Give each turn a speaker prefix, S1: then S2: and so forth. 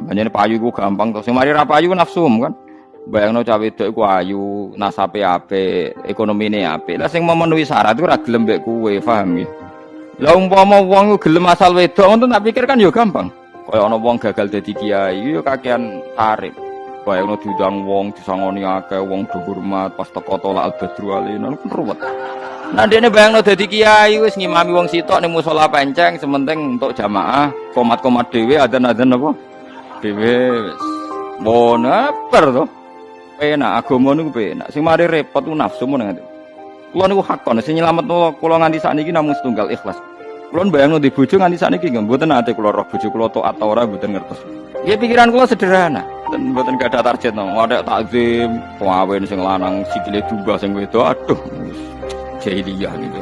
S1: Banyak payu ku gampang. Sing mari ra payu nafsu kan. Bayangno cawe wedok iku ayu, nasape apik, ekonomine apik. Lah sing memenuhi syarat iku ora gelem mbek kowe, paham ya? Lah umpama wong gelem asal wedok ngono tak pikir kan ya gampang. Kaya ana wong gagal dadi kiai ya kakean tarif. Bayangno diundang wong disangoni akeh, wong dihormat pas teko tolak al-badru alaina kan ruwet. Nah dene bayangno dadi kiai wis ngimami wong sitok ning musala penceng sementing untuk jamaah, komat-komat dhewe adzan-adzan apa? Dhewe wis. Mon apa to? Penak agama niku penak. Sing mari repot nafsu mun ngene. Kula niku hakon sing nyelametno kula nganti sakniki namung setunggal ikhlas. Kula bayangno di bojo nganti sakniki nggih mboten ate kula roh bojo kula taat ora mboten ngertos. Ya pikiran kula sederhana. Dan mboten ada target no. Ada takzim, kawin sing lanang sikile juga sing wedok. Aduh. Jahiliyah niku.